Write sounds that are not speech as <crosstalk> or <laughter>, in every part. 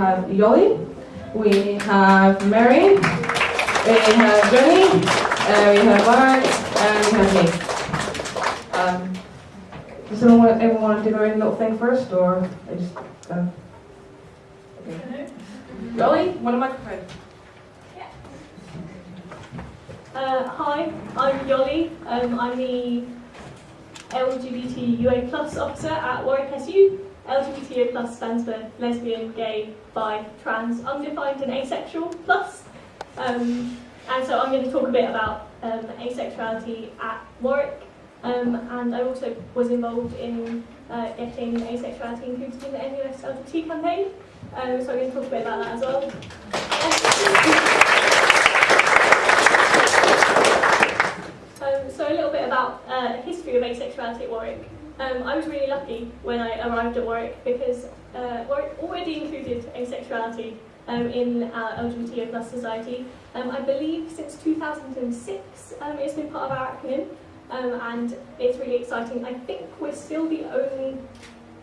have Yoli, we have Mary, we have Johnny, uh, we have Bart, and we have me. Um, does anyone want, everyone want to do their own little thing first, or I just uh, okay. Yoli, one of microphone. Uh, hi, I'm Yoli. Um, I'm the LGBTUA plus officer at Warwick SU. LGBTUA plus stands for lesbian, gay, bi, trans, undefined and asexual plus. Um, and so I'm going to talk a bit about um, asexuality at Warwick. Um, and I also was involved in uh, getting asexuality included in the NUS LGBT campaign. Um, so I'm going to talk a bit about that as well. Um, so a little bit about uh, history of asexuality at Warwick. Um, I was really lucky when I arrived at Warwick because uh, Warwick already included asexuality um, in our LGBTO plus society. Um, I believe since 2006 um, it's been part of our acronym um, and it's really exciting. I think we're still the only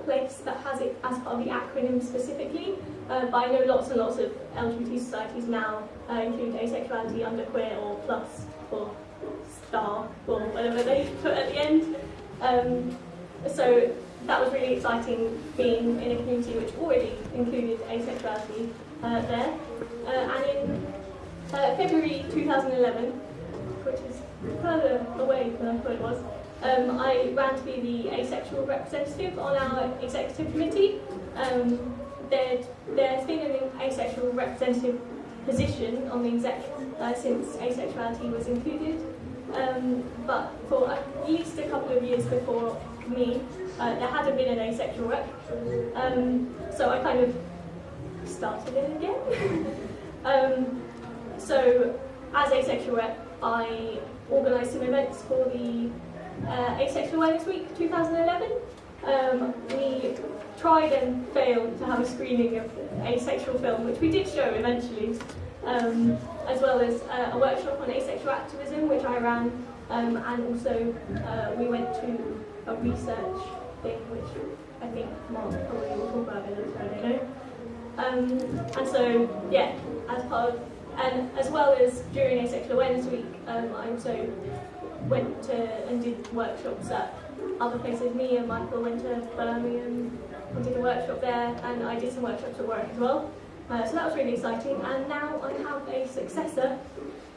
place that has it as part of the acronym specifically, uh, but I know lots and lots of LGBT societies now uh, include asexuality under queer or plus or star or whatever they put at the end. Um, so that was really exciting being in a community which already included asexuality uh, there. Uh, and in uh, February 2011, which is further away than I thought it was, um, I ran to be the asexual representative on our executive committee. Um, there, there's been an asexual representative position on the exec uh, since asexuality was included. Um, but for at least a couple of years before me, uh, there hadn't been an asexual rep. Um, so I kind of started it again. <laughs> um, so as asexual rep, I organised some events for the uh, Asexual Awareness Week 2011. Um, we tried and failed to have a screening of asexual film, which we did show eventually um, as well as uh, a workshop on asexual activism, which I ran, um, and also uh, we went to a research thing, which I think Mark probably will talk about in a don't know. Um, and so, yeah, as part of, and as well as during Asexual Awareness Week, um, I also went to and did workshops at other places. Me and Michael went to Birmingham and did a workshop there, and I did some workshops at work as well. Uh, so that was really exciting, and now I have a successor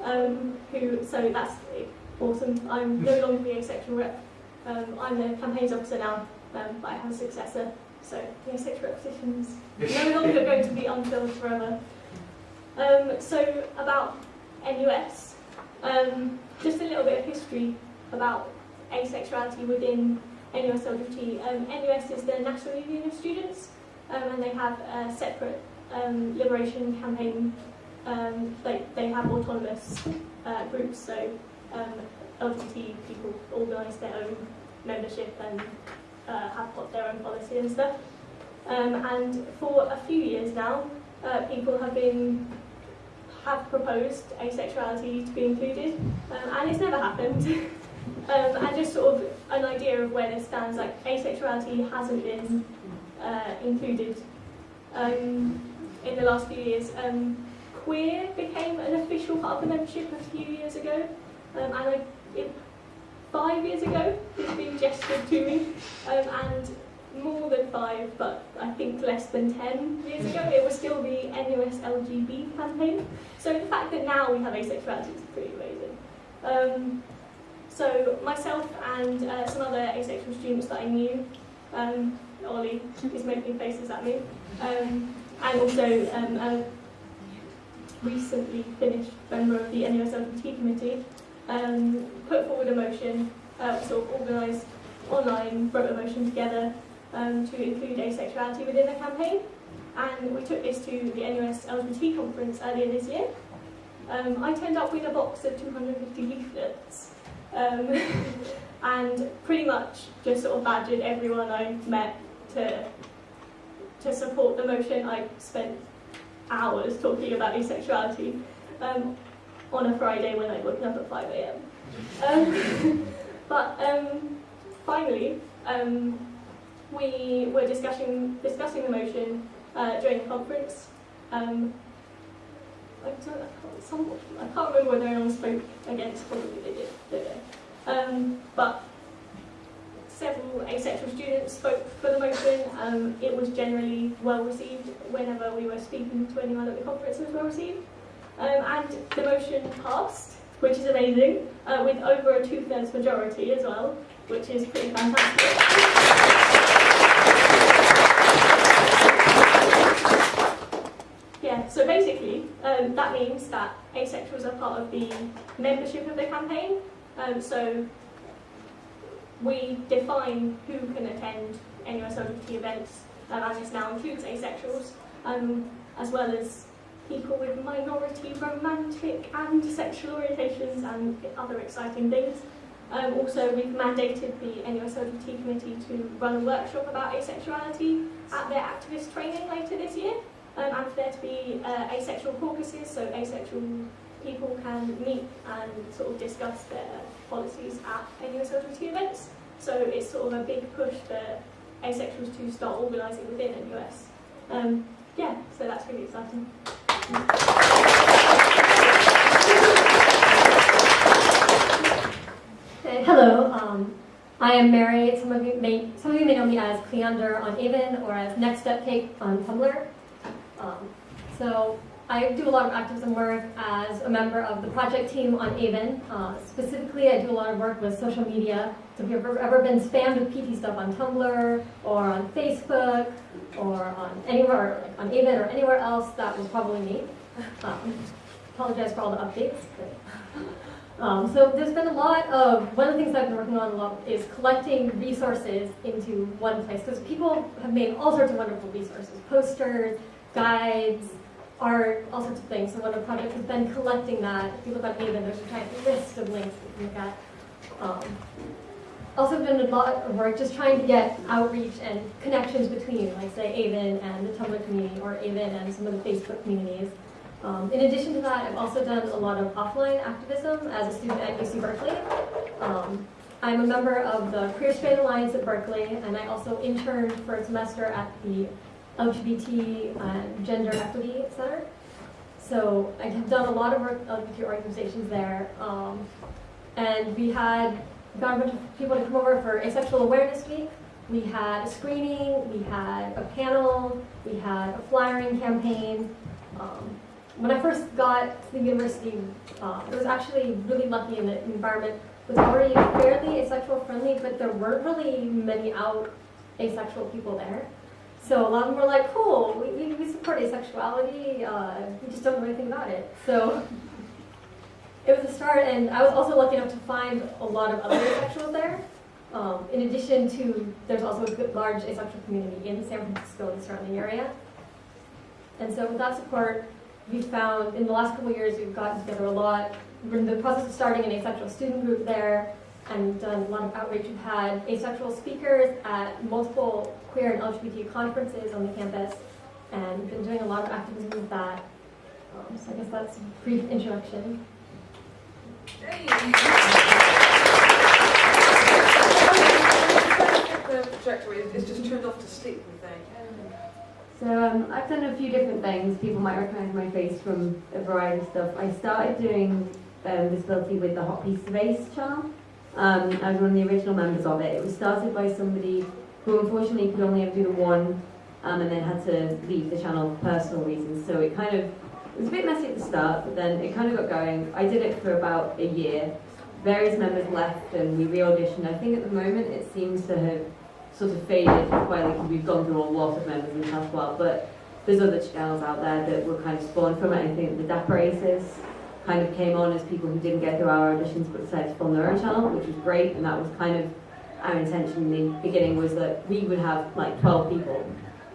um, who, so that's awesome. I'm no longer the asexual rep. Um, I'm the campaigns officer now, um, but I have a successor. So the asexual rep position's <laughs> no longer going to be unfilled forever. Um, so about NUS, um, just a little bit of history about asexuality within NUS LGBT. Um, NUS is the National Union of Students, um, and they have a separate um, liberation campaign, um, they, they have autonomous uh, groups, so um, LGBT people organise their own membership and uh, have got their own policy and stuff. Um, and for a few years now, uh, people have been have proposed asexuality to be included, um, and it's never happened. <laughs> um, and just sort of an idea of where this stands, like asexuality hasn't been uh, included. Um, in the last few years. Um, queer became an official part of the membership a few years ago, um, and I, it, five years ago it's been gestured to me, um, and more than five, but I think less than 10 years ago, it was still the NUS LGB campaign. So the fact that now we have asexuality is pretty amazing. Um, so myself and uh, some other asexual students that I knew, um, Ollie is making faces at me, um, and also um, a recently finished member of the NUS LGBT committee, um, put forward a motion, uh, sort of organised online, wrote a motion together um, to include asexuality within the campaign. And we took this to the NUS LGBT conference earlier this year. Um, I turned up with a box of 250 leaflets um, <laughs> and pretty much just sort of badgered everyone I met to to support the motion, I spent hours talking about asexuality um, on a Friday when I'd woken up at 5 a.m. Um, <laughs> but um, finally, um, we were discussing, discussing the motion, uh, during the conference. Um, I, can't, some, I can't remember whether anyone spoke against, probably they did, know. Um, but several asexual students spoke for the motion. Um, it was generally well received whenever we were speaking to anyone at the conference, it was well received. Um, and the motion passed, which is amazing, uh, with over a two-thirds majority as well, which is pretty fantastic. Yeah, so basically, um, that means that asexuals are part of the membership of the campaign. Um, so we define who can attend NUS LGBT events, um, and this now includes asexuals, um, as well as people with minority romantic and sexual orientations and other exciting things. Um, also, we've mandated the NUS LGBT committee to run a workshop about asexuality at their activist training later this year, um, and for there to be uh, asexual caucuses, so asexual people can meet and sort of discuss their policies at NUS LGBT events. So it's sort of a big push for asexuals to start organising within NUS. Um, yeah, so that's really exciting. Hello, um, I am Mary. Some of you may some of you may know me as Cleander on AVEN or as Next Step Cake on Tumblr. Um, so I do a lot of activism work as a member of the project team on AVEN. Uh, specifically, I do a lot of work with social media. So if you've ever, ever been spammed with PT stuff on Tumblr or on Facebook or on anywhere like on AVEN or anywhere else, that was probably me. Um, apologize for all the updates. But, um, so there's been a lot of, one of the things I've been working on a lot is collecting resources into one place because people have made all sorts of wonderful resources, posters, guides, art, all sorts of things. So one of the projects has been collecting that. If you look on AVEN, there's a giant list of links you can look at. Um, also been a lot of work just trying to get outreach and connections between, like say, AVEN and the Tumblr community or AVEN and some of the Facebook communities. Um, in addition to that, I've also done a lot of offline activism as a student at UC Berkeley. Um, I'm a member of the Queer Straight Alliance at Berkeley, and I also interned for a semester at the LGBT and Gender Equity Center. So I have done a lot of work with organizations there. Um, and we had got a bunch of people to come over for Asexual Awareness Week. We had a screening, we had a panel, we had a flyering campaign. Um, when I first got to the university, uh, I was actually really lucky in the environment was already fairly asexual friendly, but there weren't really many out asexual people there. So a lot of them were like, cool, we, we, we support asexuality, uh, we just don't know anything about it. So <laughs> it was a start, and I was also lucky enough to find a lot of other asexuals there. Um, in addition to, there's also a good, large asexual community in San Francisco and the surrounding area. And so with that support, we found in the last couple years we've gotten together a lot. We're in the process of starting an asexual student group there and done a lot of outreach. We've had asexual speakers at multiple queer and LGBT conferences on the campus and we've been doing a lot of activism with that. Um, so I guess that's a brief introduction. Is just turned off to sleep. So um, I've done a few different things. People might recognize my face from a variety of stuff. I started doing um, disability with the Hot Piece of Ace channel. Um, I was one of the original members of it. It was started by somebody who unfortunately could only ever do the one um, and then had to leave the channel for personal reasons. So it kind of, it was a bit messy at the start, but then it kind of got going. I did it for about a year. Various members left and we re-auditioned. I think at the moment it seems to have sort of faded quietly because we've gone through a lot of members in the past while, but there's other channels out there that were kind of spawned from it. I think the Dapper Aces kind of came on as people who didn't get through our auditions but decided to form their own channel, which was great, and that was kind of our intention in the beginning was that we would have like 12 people,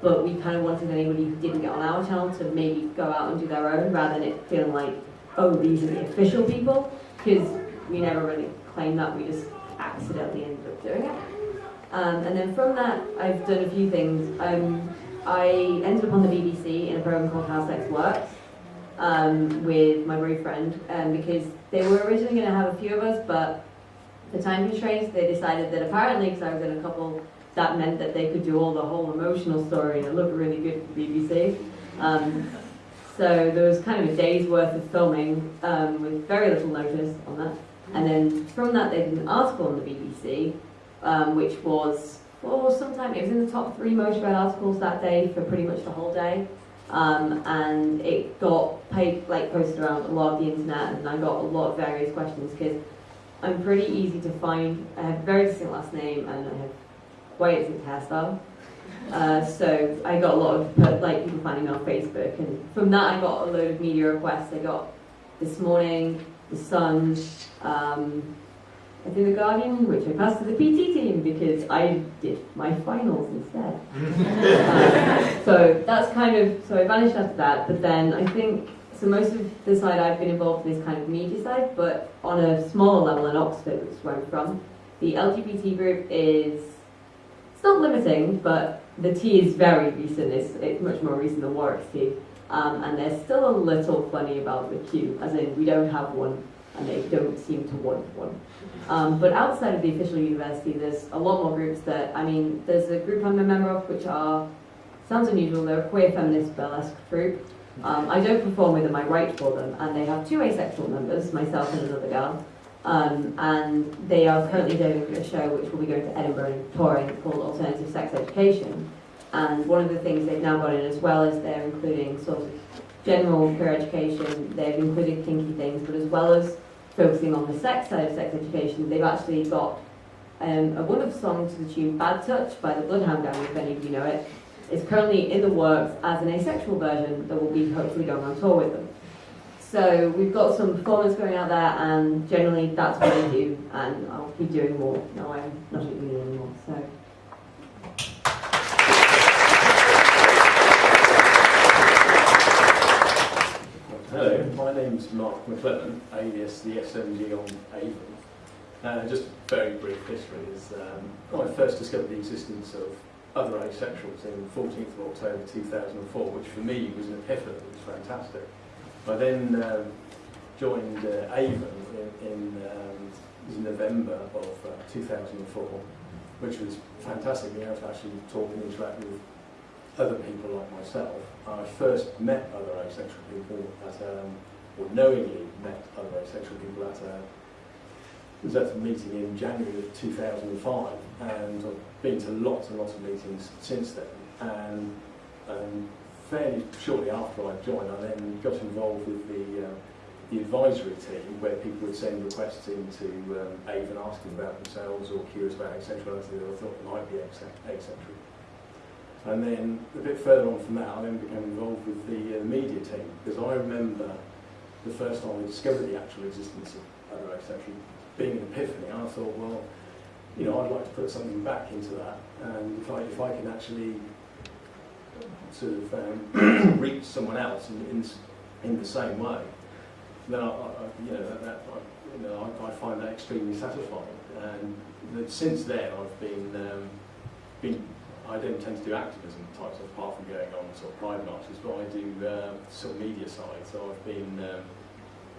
but we kind of wanted anybody who didn't get on our channel to maybe go out and do their own rather than it feeling like, oh, these are the official people, because we never really claimed that, we just accidentally ended up doing it. Um, and then from that, I've done a few things. Um, I ended up on the BBC in a program called How Sex Works um, with my boyfriend um, because they were originally going to have a few of us, but the time constraints, they decided that apparently, because I was in a couple that meant that they could do all the whole emotional story and it looked really good for BBC. Um, so there was kind of a day's worth of filming um, with very little notice on that. And then from that, they did an article on the BBC, um, which was, for oh, sometime, it was in the top three most read articles that day for pretty much the whole day. Um, and it got paid, like posted around a lot of the internet, and I got a lot of various questions because I'm pretty easy to find. I have a very distinct last name, and I have quite a distinct hairstyle. Uh, so I got a lot of uh, like people finding me on Facebook, and from that I got a load of media requests. I got this morning, the Sun, um, I think the Guardian, which I passed to the PT team because I did my finals instead. Um, <laughs> so that's kind of so I vanished after that. But then I think so. Most of the side I've been involved in is kind of media side, but on a smaller level in Oxford, which is where I'm from, the LGBT group is not limiting, but the T is very recent. It's, it's much more recent than Warwick's T. Um, and they're still a little funny about the Q, as in we don't have one, and they don't seem to want one. Um, but outside of the official university, there's a lot more groups that, I mean, there's a group I'm a member of which are, sounds unusual, they're a queer feminist burlesque group. Um, I don't perform with them, I write for them, and they have two asexual members, myself and another girl. Um, and they are currently doing a show which will be going to Edinburgh and touring called Alternative Sex Education. And one of the things they've now got in as well is they're including sort of general queer education, they've included kinky things, but as well as focusing on the sex side of sex education, they've actually got um, a wonderful song to the tune Bad Touch by the Bloodhound Gang, if any of you know it. It's currently in the works as an asexual version that will be hopefully going on tour with them. So we've got some performance going out there, and generally that's what I do, and I'll keep doing more. Now I'm not at uni anymore, so. Hello, my name's Mark McClellan, alias the SMG on AVEN. Uh, just very brief history is um, I first discovered the existence of other asexuals in 14th of October 2004, which for me was an epiphany, it was fantastic. I then um, joined uh, AVEN in, in um, November of uh, 2004, which was fantastic being able to actually talk and interact with other people like myself. I first met other asexual people at, um, or knowingly met other asexual people at a, was at a meeting in January of 2005, and I've been to lots and lots of meetings since then. And um, fairly shortly after I joined, I then got involved with the, uh, the advisory team, where people would send requests into um, AVEN asking about themselves or curious about asexuality or thought might be asexual. And then a bit further on from that, I then became involved with the uh, media team because I remember the first time I discovered the actual existence of other asexual being an epiphany. And I thought, well, you know, I'd like to put something back into that, and if I if I can actually sort of um, <clears throat> reach someone else in, in in the same way, then I, I you know that, that I, you know I, I find that extremely satisfying. And since then, I've been um, been I don't tend to do activism types of apart from going on sort of pride marches, but I do um, sort of media side. So I've been um,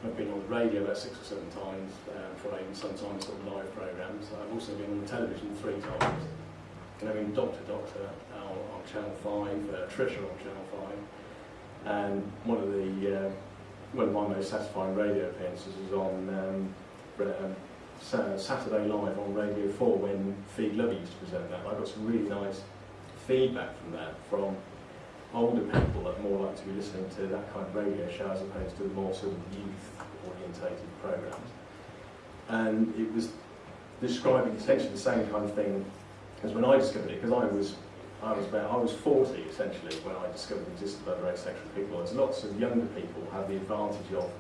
I've been on the radio about six or seven times um, for even sometimes sort of live programs. I've also been on the television three times. And I've been Doctor Doctor Channel Five, uh, Trisha on Channel Five, and one of the uh, one of my most satisfying radio appearances was on um, um, Saturday Live on Radio 4 when Fi Glover used to present that. I got some really nice feedback from that from older people that more likely to be listening to that kind of radio show as opposed to the more sort of youth orientated programs. And it was describing essentially the same kind of thing as when I discovered it, because I was I was about I was 40 essentially when I discovered the existence of other asexual people. There's lots of younger people have the advantage of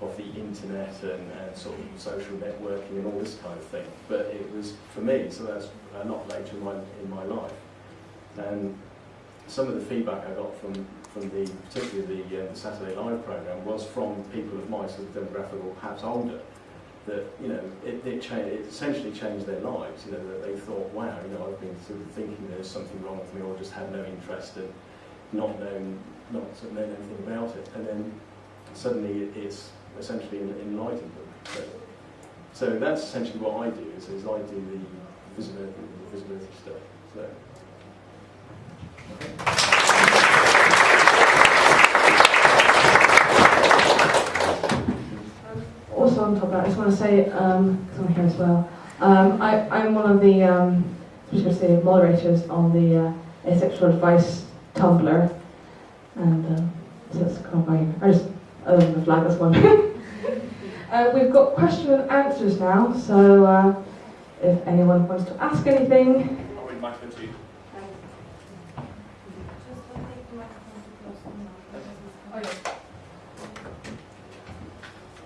of the internet and, and sort of social networking and all this kind of thing. But it was for me, so that's a lot later in my in my life. And some of the feedback I got from, from the, particularly the, uh, the Saturday Live programme, was from people of my sort of demographic or perhaps older, that, you know, it, it, it essentially changed their lives, you know, that they thought, wow, you know, I've been sort of thinking there's something wrong with me or just had no interest and not known, not known anything about it. And then suddenly it, it's essentially en- enlightened them. So, so that's essentially what I do, is, is I do the visibility, the visibility stuff. So, Also on top of that, I just want to say, because I'm here as well, um, I, I'm one of the, um, I was going to say moderators on the uh, asexual advice Tumblr, and um, so it's kind of my, I just, other than the flag, that's one. <laughs> uh, we've got question and answers now, so uh, if anyone wants to ask anything, I'll read microphone to you.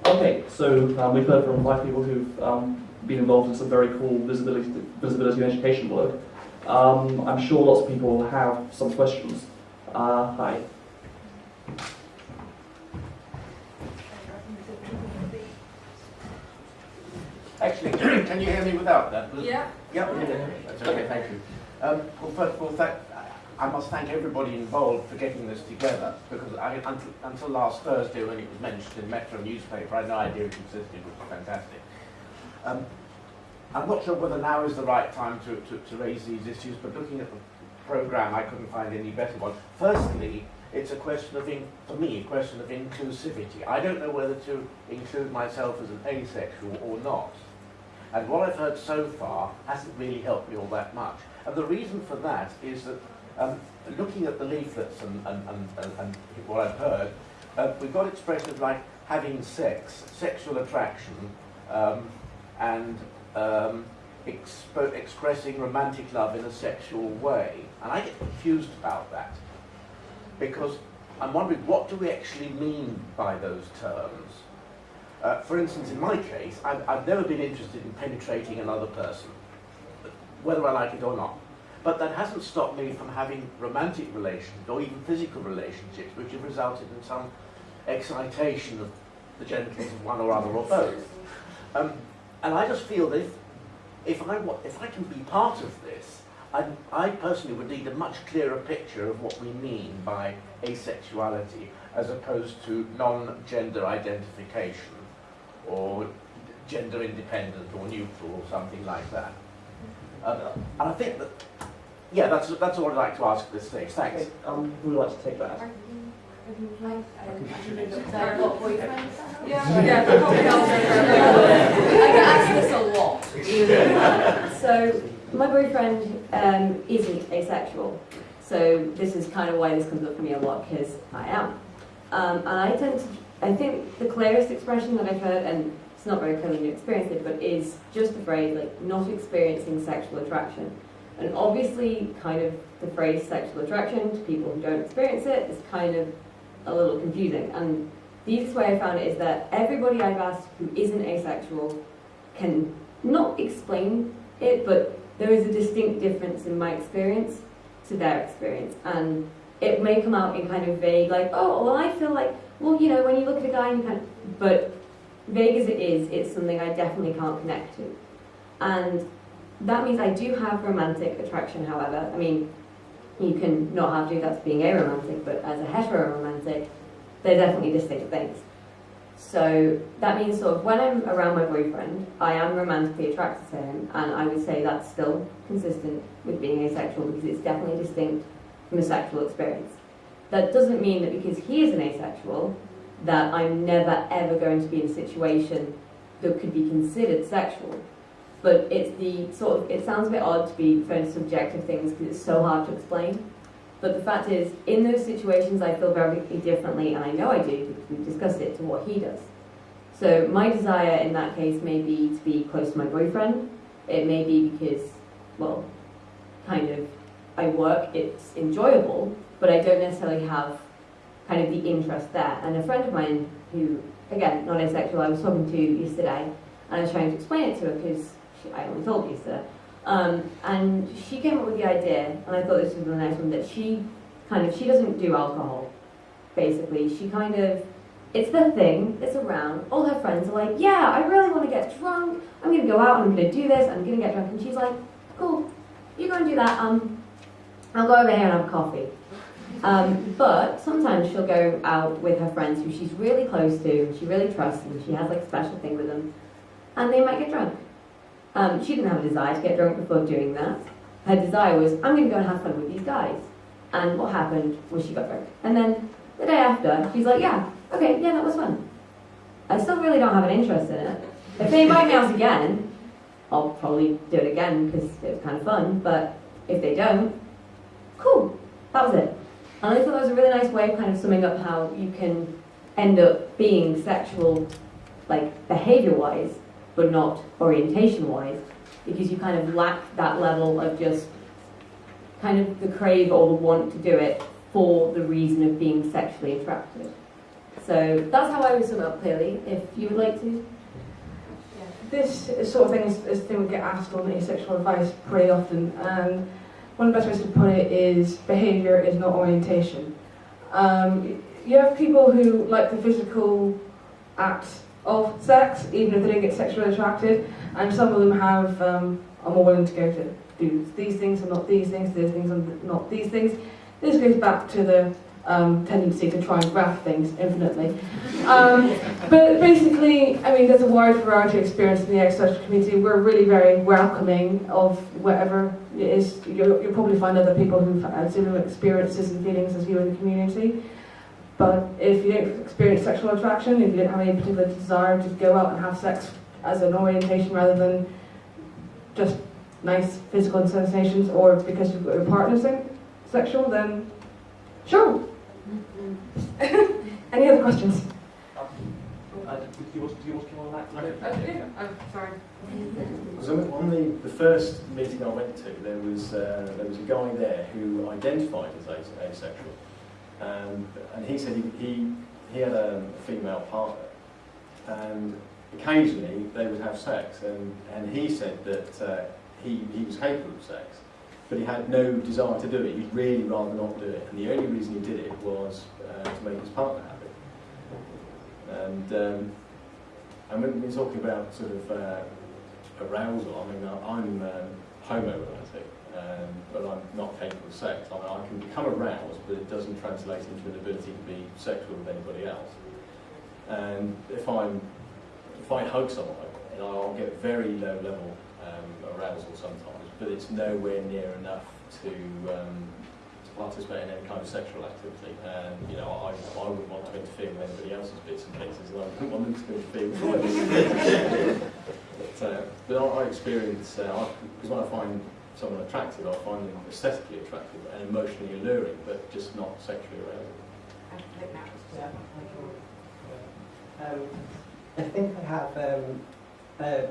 Okay, so um, we've heard from five people who've um, been involved in some very cool visibility, visibility and education work. Um, I'm sure lots of people have some questions. Uh, hi. Actually, can you hear me without that? Yeah. Yep. That's okay, thank you. Um, well, first of all, thank, I must thank everybody involved for getting this together because I, until, until last Thursday when it was mentioned in Metro newspaper, I had no idea it existed, which was fantastic. Um, I'm not sure whether now is the right time to, to, to raise these issues, but looking at the programme, I couldn't find any better one. Firstly, it's a question of, in, for me, a question of inclusivity. I don't know whether to include myself as an asexual or not. And what I've heard so far hasn't really helped me all that much. And the reason for that is that um, looking at the leaflets and, and, and, and, what I've heard, uh, we've got expressions like having sex, sexual attraction, um, and um, expressing romantic love in a sexual way. And I get confused about that because I'm wondering what do we actually mean by those terms? Uh, for instance, in my case, I've, I've never been interested in penetrating another person, whether I like it or not. But that hasn't stopped me from having romantic relations or even physical relationships which have resulted in some excitation of the genitals of one or other or both. Um, and I just feel that if, if, I, if I can be part of this, I, I personally would need a much clearer picture of what we mean by asexuality as opposed to non-gender identification or gender independent or neutral or something like that. Um, and I think that, yeah, that's, that's all I'd like to ask at this stage. Thanks. Okay, um, who would like to take that? Yeah, yeah, the coffee. I get asked this a lot. <laughs> So, my boyfriend um, isn't asexual. So, this is kind of why this comes up for me a lot, because I am. Um, and I tend to, I think the clearest expression that I've heard, and it's not very clear when you experience it, but is just the phrase, like, not experiencing sexual attraction. And obviously, kind of the phrase sexual attraction to people who don't experience it is kind of a little confusing. And the easiest way I found it is that everybody I've asked who isn't asexual can not explain it, but there is a distinct difference in my experience to their experience. And it may come out in kind of vague, like, oh, well, I feel like, well, you know, when you look at a guy and you kind of, but vague as it is, it's something I definitely can't connect to. And that means I do have romantic attraction, however. I mean, you can not have to, that's being aromantic, but as a heteroromantic, they're definitely distinct things. So that means sort of when I'm around my boyfriend, I am romantically attracted to him, and I would say that's still consistent with being asexual because it's definitely distinct from a sexual experience. That doesn't mean that because he is an asexual, that I'm never ever going to be in a situation that could be considered sexual. But it's the sort of, it sounds a bit odd to be referring to subjective things because it's so hard to explain. But the fact is, in those situations, I feel very differently, and I know I do because we've discussed it, to what he does. So my desire in that case may be to be close to my boyfriend. It may be because, well, kind of, I work, it's enjoyable, but I don't necessarily have kind of the interest there. And a friend of mine who, again, not asexual, I was talking to yesterday, and I was trying to explain it to her because I only told yesterday. Um, and she came up with the idea, and I thought this was a nice one, that she kind of, she doesn't do alcohol, basically. She kind of, it's the thing that's around. All her friends are like, yeah, I really want to get drunk. I'm going to go out I'm going to do this. I'm going to get drunk. And she's like, cool, you go and do that. Um, I'll go over here and have coffee. Um, but sometimes she'll go out with her friends who she's really close to, and she really trusts, and she has like a special thing with them, and they might get drunk. Um, she didn't have a desire to get drunk before doing that. her desire was, I'm going to go and have fun with these guys. And what happened was she got drunk. And then the day after, she's like, yeah, okay, yeah, that was fun. I still really don't have an interest in it. If they invite me out again, I'll probably do it again because it was kind of fun. But if they don't, cool, that was it. And I thought that was a really nice way of kind of summing up how you can end up being sexual, like behavior-wise, but not orientation-wise, because you kind of lack that level of just kind of the crave or the want to do it for the reason of being sexually attracted. So that's how I would sum up clearly. If you would like to. This is sort of thing is, is thing we get asked on asexual advice pretty often. And one of the best ways to put it is behaviour is not orientation. Um, you have people who like the physical act of sex, even if they don't get sexually attracted, and some of them have um, are more willing to go to do these things and not these things, these things and not these things. This goes back to the um, tendency to try and graph things infinitely. Um, but basically, I mean, there's a wide variety of experience in the asexual community. We're really very welcoming of whatever it is. You'll, you'll probably find other people who've had similar experiences and feelings as you in the community. But if you don't experience sexual attraction, if you don't have any particular desire to go out and have sex as an orientation rather than just nice physical sensations or because you've got your partner se- sexual, then sure. <laughs> Any other questions? Uh, do you want, do you want to come on that? Okay, I'm sorry. So on the, the first meeting I went to, there was uh, there was a guy there who identified as ase- asexual, um, and he said he, he, he had a, female partner, and occasionally they would have sex, and, and he said that uh, he, he was capable of sex, but he had no desire to do it. He'd really rather not do it, and the only reason he did it was uh, to make his partner happy. And um, and when we're talking about sort of uh, arousal, I mean, I'm um, homoromantic, um, but I'm not capable of sex. I, mean, I can become aroused, but it doesn't translate into an ability to be sexual with anybody else. And if I'm, if I hug someone, I'll get very low level um, arousal sometimes, but it's nowhere near enough to, um, to participate in any kind of sexual activity. And you know, I, I wouldn't want to interfere with anybody else's bits and pieces, and I wouldn't want them to interfere with mine. <laughs> but, uh, but I, I experience, because when I find someone attractive, I find them aesthetically attractive and emotionally alluring, but just not sexually arousing. Um, I think I have, um, uh,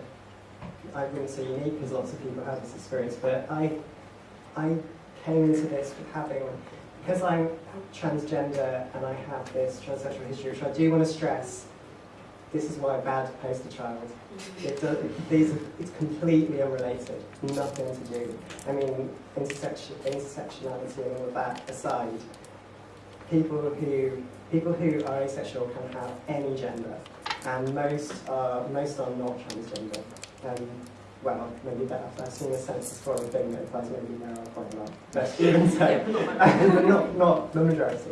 I wouldn't say unique because lots of people have this experience, but I, I came into this with having, because I'm transgender and I have this transsexual history, which I do want to stress, this is why bad poster child. It does, these, it's completely unrelated, nothing to do. I mean, intersection, intersectionality and all of that aside, people who people who are asexual can have any gender, and most are most are not transgender. Um, well, maybe I've seen a census for a thing that applies maybe now quite a lot, but even <laughs> so, but <laughs> not not the majority.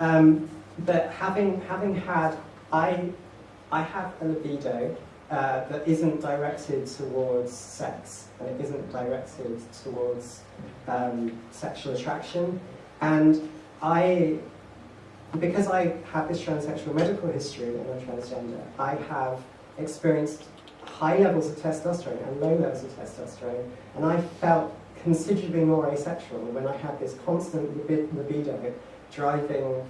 Um, but having having had, I I have a libido uh, that isn't directed towards sex and it isn't directed towards um, sexual attraction, and I because I have this transsexual medical history and I'm transgender, I have experienced high levels of testosterone and low levels of testosterone, and I felt considerably more asexual when I had this constant libi- libido driving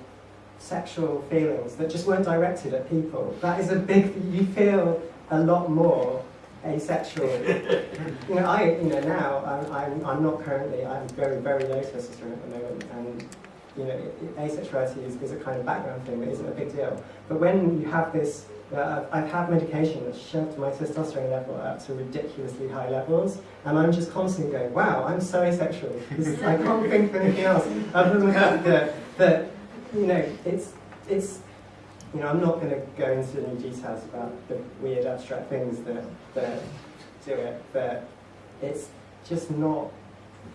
sexual feelings that just weren't directed at people. That is a big, you feel a lot more asexual. <laughs> you know, I, you know, now I'm, I'm, I'm not currently, I'm very, very low testosterone at the moment, and you know, asexuality is, is a kind of background thing that isn't a big deal. But when you have this, uh, I've had medication that's shoved my testosterone level up to ridiculously high levels, and I'm just constantly going, wow, I'm so asexual. I can't think of anything else other than the fact that, that you know, it's, it's, you know, I'm not going to go into any details about the weird abstract things that, that do it, but it's just not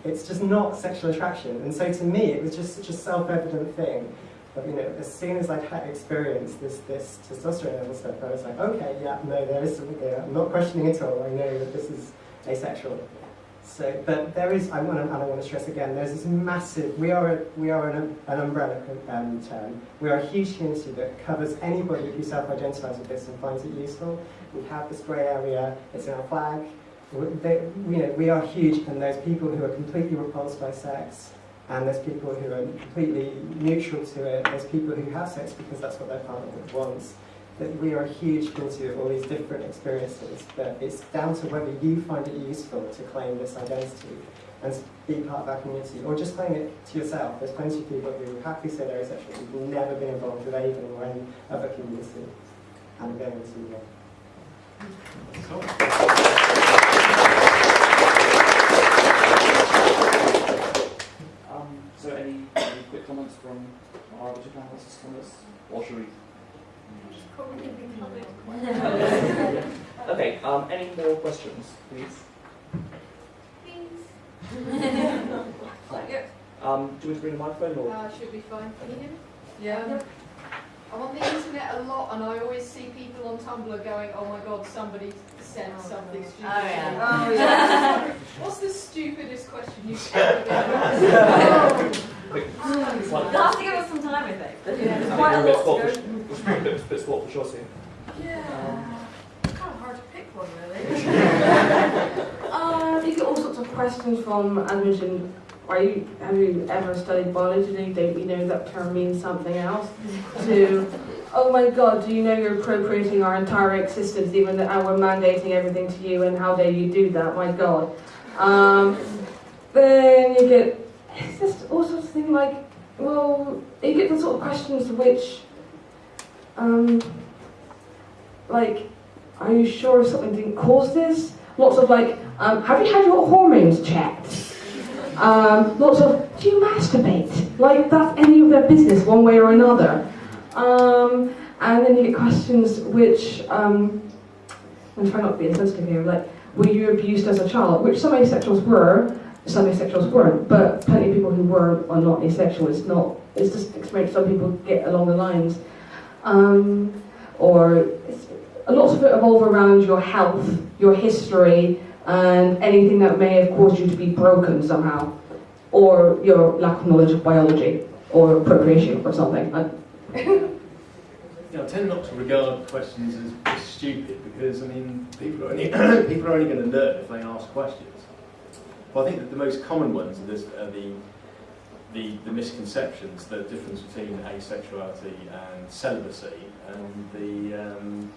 it's just not sexual attraction. And so to me, it was just such a self-evident thing. But you know, as soon as I'd had experienced this this testosterone level stuff, I was like, okay, yeah, no, there is something here. I'm not questioning at all. I know that this is asexual. So, but there is, I want to, and I want to stress again, there's this massive, we are, a, we are an, an umbrella um, term. We are a huge community that covers anybody who self-identifies with this and finds it useful. We have this grey area, it's in our flag. We, they, you know, we are huge and there's people who are completely repulsed by sex and there's people who are completely neutral to it. There's people who have sex because that's what their partner wants. That we are a huge community of all these different experiences, but it's down to whether you find it useful to claim this identity and be part of our community, or just claim it to yourself. There's plenty of people who happily say they're asexual who've never been involved with AVEN or any other community, and are going to uh, Um, so any, any quick comments from our other two panelists on this? Or should we? Probably be covered. Okay, um, any more questions, please? Yep, Um, do you want to bring the microphone or? uh, should be fine. Can you hear me? Yeah. I'm on the internet a lot and I always see people on Tumblr going, oh my god, somebody said something stupid. Oh, yeah. Oh, yeah. What's the stupidest question you've <laughs> ever been asked? You'll have to give us some time, I think. Yeah. There's quite a Bit lot sport to for- go. it's a bit, bit sport for choice here. Yeah. It's kind of hard to pick one, really. <laughs> Uh, you get all sorts of questions from, as mentioned, are you, have you ever studied biology? Don't we know that term means something else? to, oh my god, do you know you're appropriating our entire existence even though we're mandating everything to you and how dare you do that, my god. Um, then you get, it's just all sorts of things like, well, you get the sort of questions which, um, like, are you sure something didn't cause this? Lots of like, um, have you had your hormones checked? Um, lots of, do you masturbate? Like that's any of their business, one way or another. Um, and then you get questions which, um, I'm trying not to be insensitive here, like, were you abused as a child? Which some asexuals were, some asexuals weren't, but plenty of people who were are not asexual. It's not, it's just experience some people get along the lines. Um, or a lot of it evolve around your health, your history, and anything that may have caused you to be broken somehow, or your lack of knowledge of biology, or procreation, or something. <laughs> Yeah, I tend not to regard questions as, stupid because I mean people are only <clears throat> people are only going to learn if they ask questions. But I think that the most common ones are, this, are the, the the misconceptions, the difference between asexuality and celibacy, and the um,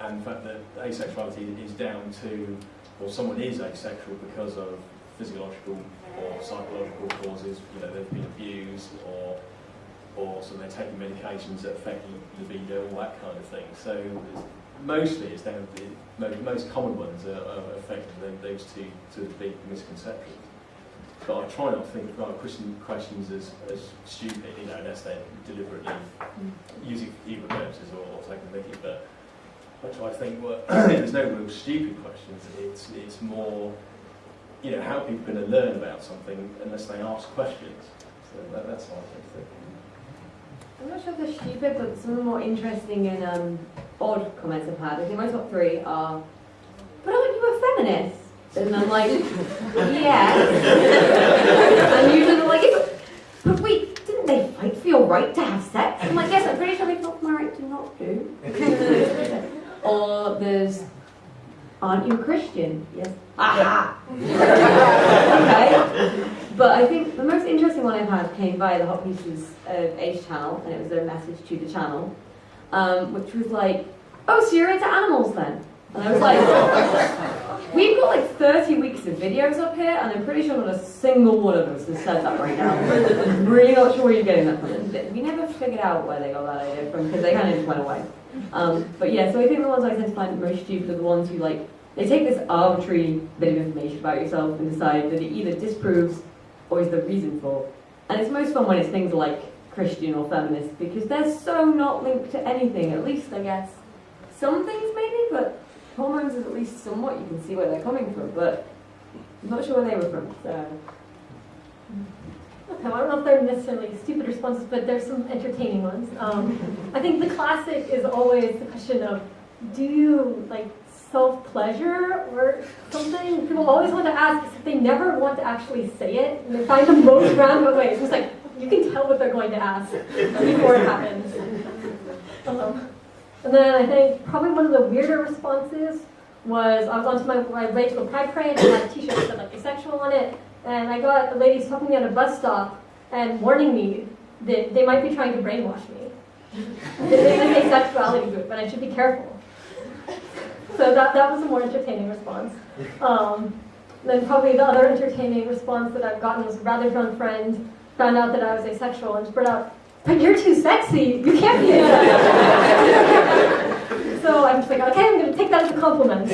and the fact that asexuality is down to or someone is asexual because of physiological or psychological causes. You know, they've been abused or or so they're taking medications that affect the libido, all that kind of thing. So it's- mostly it's down to the most, common ones are, are effectively those two, two big misconceptions. But I try not to think about question, questions as, as stupid, you know, unless they're deliberately mm. using evil purposes or, or taking the mickey. But I try to think, well, <clears throat> there's no real stupid questions. It's, it's more, you know, how are people going to learn about something unless they ask questions? So that, that's how I to think. I'm not sure if they're stupid, but some of the more interesting and um, odd comments I've had. I think my top three are, but aren't you a feminist? And I'm like, yes. <laughs> and usually they're like, but, wait, didn't they fight for your right to have sex? I'm like, yes, I'm pretty sure they fought for my right to not do. <laughs> or there's, aren't you a Christian? Yes. Aha! <laughs> okay. But I think the most interesting one I've had came via the Hot Pieces of Ace channel, and it was a message to the channel, um, which was like, "Oh, so you're into animals then?" And I was like, <laughs> "We've got like 30 weeks of videos up here, and I'm pretty sure not a single one of us has said that right now. I'm <laughs> really not sure where you're getting that from." We never figured out where they got that idea from because they kind of just went away. Um, but yeah, so I think the ones I tend to find most stupid are the ones who like they take this arbitrary bit of information about yourself and decide that it either disproves or is the reason for. And it's most fun when it's things like Christian or feminist because they're so not linked to anything, at least I guess. Some things maybe, but hormones is at least somewhat you can see where they're coming from, but I'm not sure where they were from. So Okay, well, I don't know if they're necessarily stupid responses, but there's some entertaining ones. Um, I think the classic is always the question of, do you like self-pleasure or something. People always want to ask, they never want to actually say it. And they find the most <laughs> roundabout ways. It's just like, you can tell what they're going to ask before it happens. Um, and then I think probably one of the weirder responses was I was onto my, my way to a pride parade and I had a t-shirt that said like asexual on it. And I got the lady stopping me at a bus stop and warning me that they might be trying to brainwash me. This is an asexuality group, and I should be careful. So that, that was a more entertaining response. Um, then probably the other entertaining response that I've gotten was a rather drunk friend found out that I was asexual and spread out, but you're too sexy, you can't be asexual. so I'm just like, okay, I'm gonna take that as a compliment.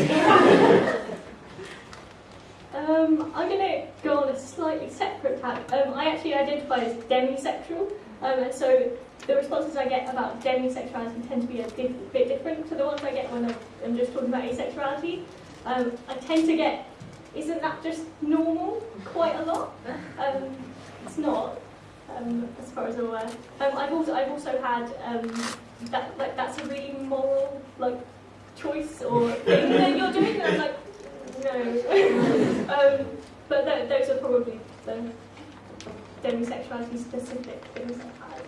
Um, I'm going to go on a slightly separate tack. Um, I actually identify as demisexual, um, and so the responses I get about demisexuality tend to be a dif- bit different to the ones I get when I'm- just talking about asexuality. Um, I tend to get, isn't that just normal? Quite a lot. Um, it's not, um, as far as I'm aware. Um, I've also I've also had um, that like that's a really moral like choice or thing that you're doing. I'm like, no. <laughs> um, but th- those are probably the demisexuality specific things I've had.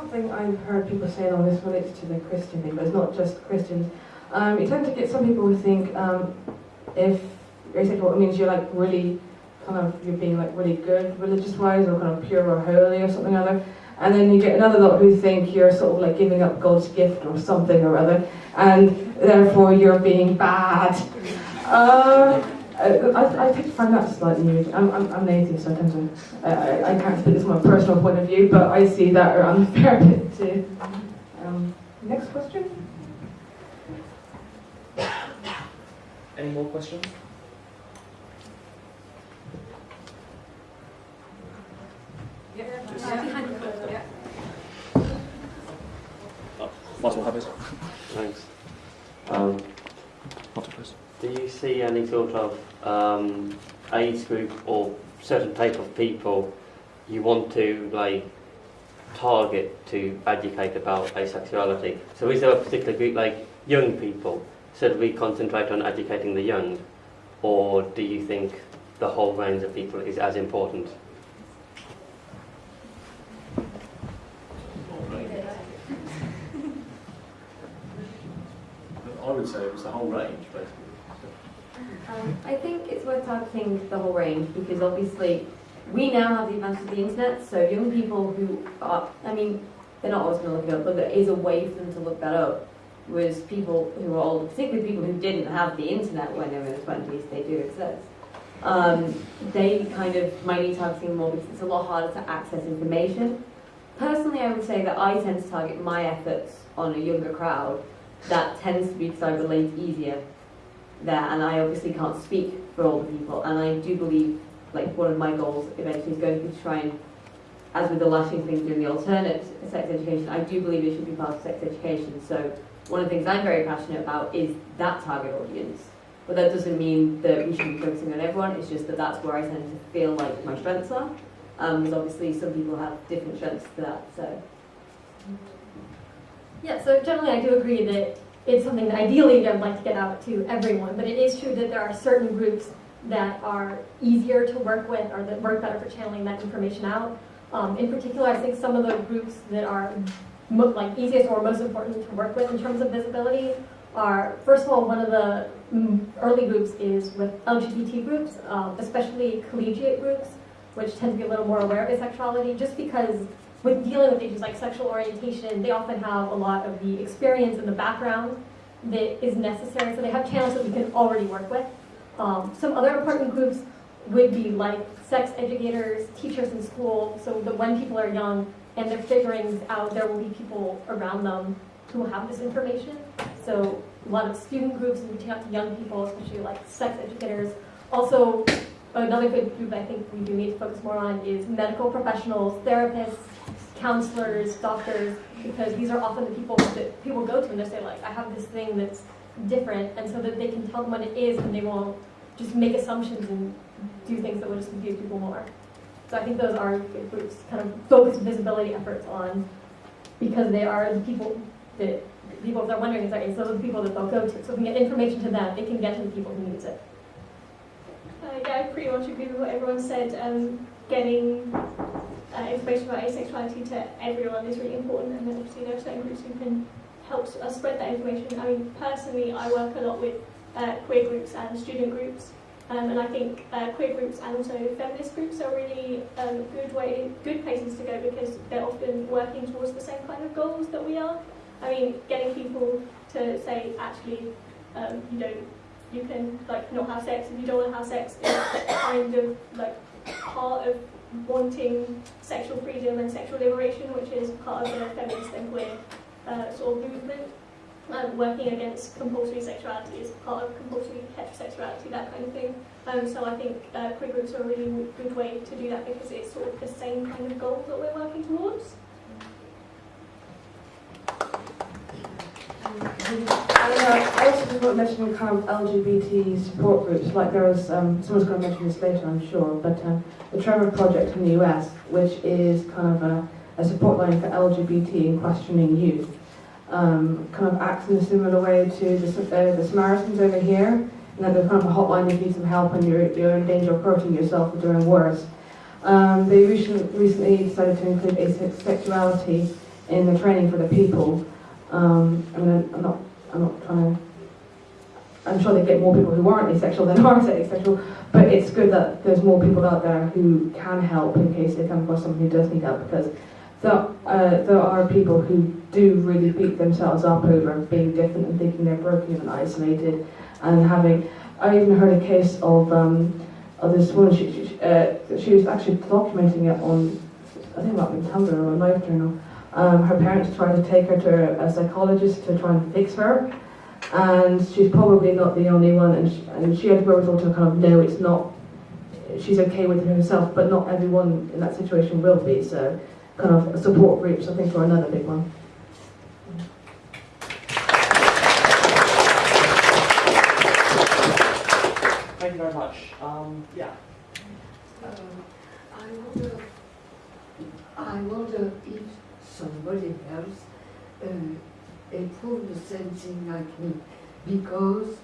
Something I've heard people saying on this relates to the Christian thing, but it's not just Christians. Um, you tend to get some people who think um, if you're asexual, it means you're like really kind of you're being like really good religious wise or kind of pure or holy or something or other. And then you get another lot who think you're sort of like giving up God's gift or something or other, and therefore you're being bad. Uh, I, I, I find that slightly weird. I'm, I'm, I'm an atheist, so I tend to, I, I- I can't speak this from a personal point of view, but I see that around <laughs> a fair bit <laughs> too. Um, next question? Any more questions? Might as well have it. Thanks. Um, Not to close. Do you see any sort of um, age group or certain type of people you want to like target to educate about asexuality? So is there a particular group like young people? Should we concentrate on educating the young, or do you think the whole range of people is as important? <laughs> I would say it was the whole range, basically. Um, I think it's worth targeting the whole range because obviously we now have the advantage of the internet, so young people who are, I mean, they're not always going to look it up, but there is a way for them to look that up. Whereas people who are older, particularly people who didn't have the internet when they were in their 20s, they do exist. Um, they kind of might need targeting more because it's a lot harder to access information. Personally, I would say that I tend to target my efforts on a younger crowd that tends to be because I relate easier there, and I obviously can't speak for all the people, and I do believe, like, one of my goals eventually is going to be try and, as with the lashing thing doing the alternate sex education, I do believe it should be part of sex education, so one of the things I'm very passionate about is that target audience. But that doesn't mean that we should be focusing on everyone, it's just that that's where I tend to feel like my strengths are, um, because obviously some people have different strengths to that, so. Yeah, so generally I do agree that it's something that ideally I'd like to get out to everyone, but it is true that there are certain groups that are easier to work with or that work better for channeling that information out. Um, in particular, I think some of the groups that are like easiest or most important to work with in terms of visibility are, first of all, one of the mm, early groups is with LGBT groups, um, especially collegiate groups, which tend to be a little more aware of asexuality, just because with dealing with issues like sexual orientation, they often have a lot of the experience and the background that is necessary. So they have channels that we can already work with. Um, some other important groups would be like sex educators, teachers in school, so that when people are young and they're figuring out, there will be people around them who have this information. So a lot of student groups reaching out to young people, especially like sex educators. Also, another good group I think we do need to focus more on is medical professionals, therapists, counselors, doctors, because these are often the people that people go to and they say like, I have this thing that's different, and so that they can tell them what it is and they won't just make assumptions and do things that will just confuse people more. So I think those are good groups, kind of focus visibility efforts on because they are the people that people that are wondering is like, so those are the people that they'll go to. So if we can get information to them, it can get to the people who needs it. Uh, yeah, I pretty much agree with what everyone said. Um, getting uh, information about asexuality to everyone is really important, and then obviously there are certain groups who can help us spread that information. I mean, personally, I work a lot with uh, queer groups and student groups, um, and I think uh, queer groups and also feminist groups are really um, good way, good places to go because they're often working towards the same kind of goals that we are. I mean, getting people to say actually, um, you don't, you can like not have sex if you don't want to have sex is kind of like part of wanting sexual freedom and sexual liberation, which is part of the feminist and queer uh, sort of movement. Um, working against compulsory sexuality is part of compulsory heterosexuality, that kind of thing. Um, so I think uh, queer groups are a really good way to do that because it's sort of the same kind of goal that we're working towards. Uh, I also just want to mention kind of LGBT support groups, like there was, um, someone's going to mention this later I'm sure, but um, the Trevor Project in the US, which is kind of a, a support line for LGBT and questioning youth, um, kind of acts in a similar way to the, uh, the Samaritans over here, and then there's kind of a hotline if you need some help and you're, you're in danger of hurting yourself or doing worse. Um, they recently, recently decided to include asexuality in the training for the people. Um, I mean, I'm not, I'm not trying to. I'm sure they get more people who aren't asexual than <laughs> are asexual, but it's good that there's more people out there who can help in case they come across someone who does need help because there, uh, there are people who do really beat themselves up over being different and thinking they're broken and isolated and having. I even heard a case of um, of this woman. She she, uh, she was actually documenting it on I think be Tumblr or a LiveJournal. Um, her parents tried to take her to a psychologist to try and fix her, and she's probably not the only one. And she, and she had wherewithal to kind of know it's not. She's okay with it herself, but not everyone in that situation will be. So, kind of support groups, I think, are another big one. Thank you very much. Um, yeah. Um, I wonder, I wonder if somebody else uh, approved the same thing like me, because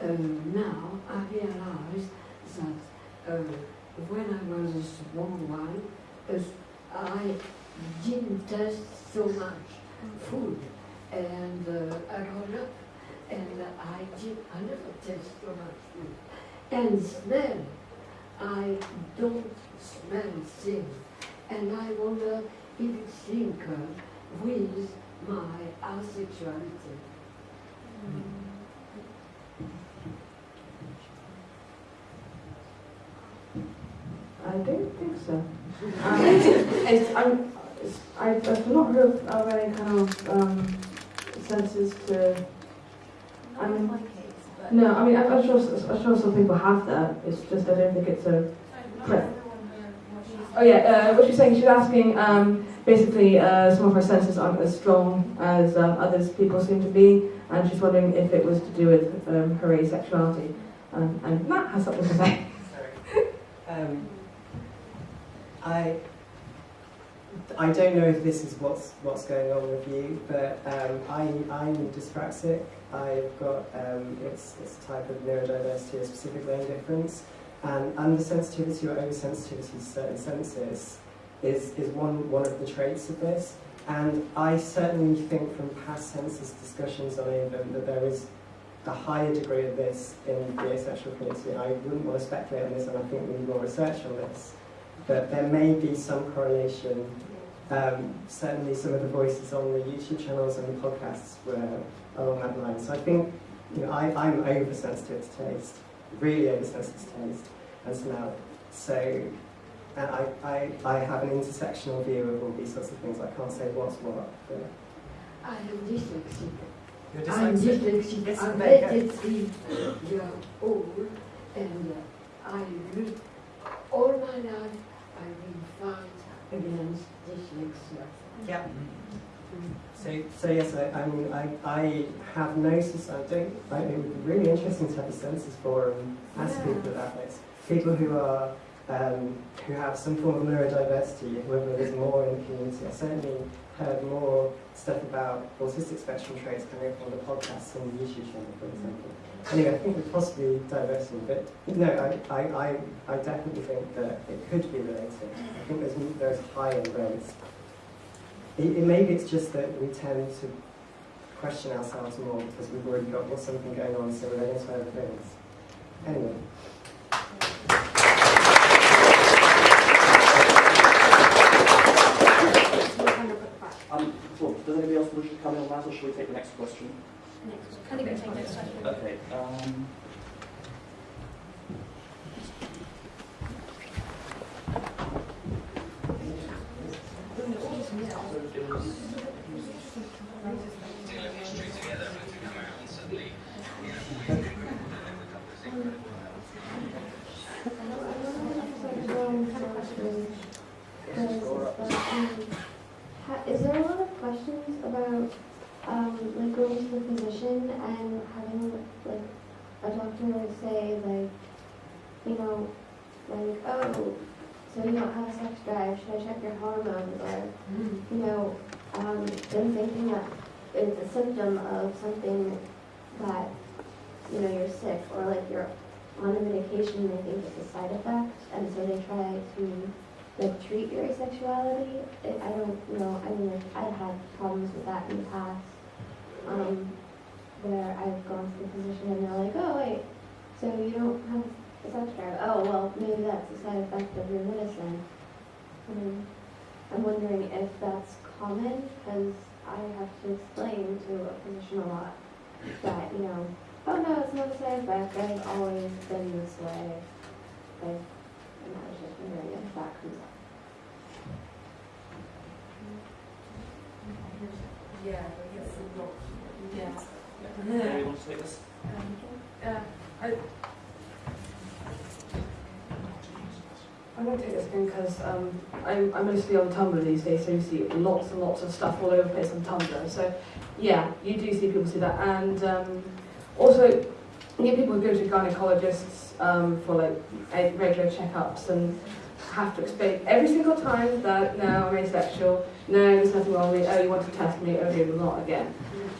uh, now I realize that uh, when I was a small one, uh, I didn't taste so much food, and uh, I got up, and I did, I never taste so much food, and smell. I don't smell things, and I wonder if it's linked with my asexuality. I don't think so. Um, it's, I'm, it's, I, I've not heard of, of any kind of um, senses to. I mean, no, I mean, I'm, I'm sure, I'm sure some people have that. It's just I don't think it's a. Right. Oh yeah, uh, what she's saying, she's asking. Um, basically, uh, some of her senses aren't as strong as um, others people seem to be, and she's wondering if it was to do with um, her asexuality. Um, and Matt has something to say. <laughs> Um, I I don't know if this is what's what's going on with you, but um, I I'm dyspraxic. I've got um, it's it's a type of neurodiversity, a specific learning difference, and undersensitivity or oversensitivity to certain senses is is one one of the traits of this. And I certainly think from past census discussions on AVEN that there is a higher degree of this in the asexual community. I wouldn't want to speculate on this, and I think we need more research on this. But there may be some correlation. Um, certainly, some of the voices on the YouTube channels and the podcasts were along that line. So I think you know, I, I'm oversensitive to taste, really oversensitive to taste and smell. So, and I, I, I have an intersectional view of all these sorts of things. I can't say what's what. But I am dyslexic. You're I'm dyslexic? dyslexic. Yes, I'm go. 83 old, and uh, I will, all my life, I will fight against dyslexia. Yeah. So, so yes, I, I mean, I, I have no society. I, it would be really interesting to have a census forum, ask Yeah. people about this. People who are um, who have some form of neurodiversity, whether there's more in the community. I certainly heard more stuff about autistic spectrum traits coming up on the podcasts and the YouTube channel, for example. Anyway, I think there's possibly diversity, but no, I, I, I, I definitely think that it could be related. I think there's, there's higher rates. It, it, maybe it's just that we tend to question ourselves more because we've already got something going on, so we're other things. Anyway. Um, so, does anybody else wish to come in on that, or shall we take the next question? I think we take next question. Okay. Um, Is there a lot of questions about um, to the physician and having like a doctor say like, you know, like oh, so you don't have a sex drive? Should I check your hormones? Or you know, um, them thinking that it's a symptom of something that you know you're sick or like you're on a medication. They think it's a side effect, and so they try to like treat your asexuality. It, I don't know. I mean, like, I've had problems with that in the past, um, where I've gone to the physician and they're like, "Oh, wait, so you don't have a sex drive? Oh, well, maybe that's a side effect of your medicine." Um, I'm wondering if that's common because I have to explain to a physician a lot that you know, oh no, it's not a side effect. I've always been this way. I've and I was just wondering if that comes up. Yeah, yeah. anybody want to take this? Uh, I, I'm going to take this again because um, I'm, I'm mostly on Tumblr these days, so you see lots and lots of stuff all over the place on Tumblr. So, yeah, you do see people see that. And um, also, you get people who go to gynecologists um, for like regular checkups and have to explain every single time that now I'm asexual, no, there's nothing wrong with me, oh, you want to test me, okay, well, not again.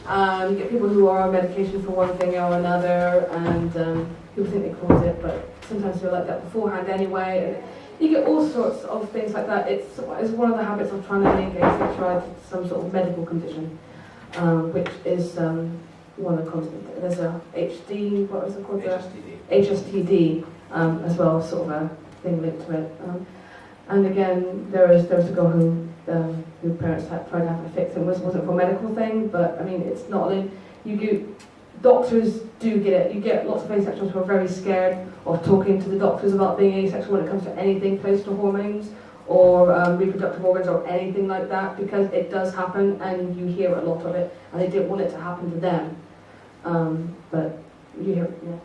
Um, you get people who are on medication for one thing or another, and um, people think they cause it, but sometimes they're like that beforehand anyway. And you get all sorts of things like that. It's, it's one of the habits of trying to link asexuality to some sort of medical condition, um, which is um, one of the constant. There's a HD, what was it called? The HSDD um, as well, sort of a thing linked to it. Um, and again, there was there was a girl who um, who parents had tried to have a fix. It was wasn't for a medical thing, but I mean, it's not. Like, you do, doctors do get it. You get lots of asexuals who are very scared of talking to the doctors about being asexual when it comes to anything close to hormones or um, reproductive organs or anything like that, because it does happen and you hear a lot of it, and they didn't want it to happen to them. Um, but you hear, yeah.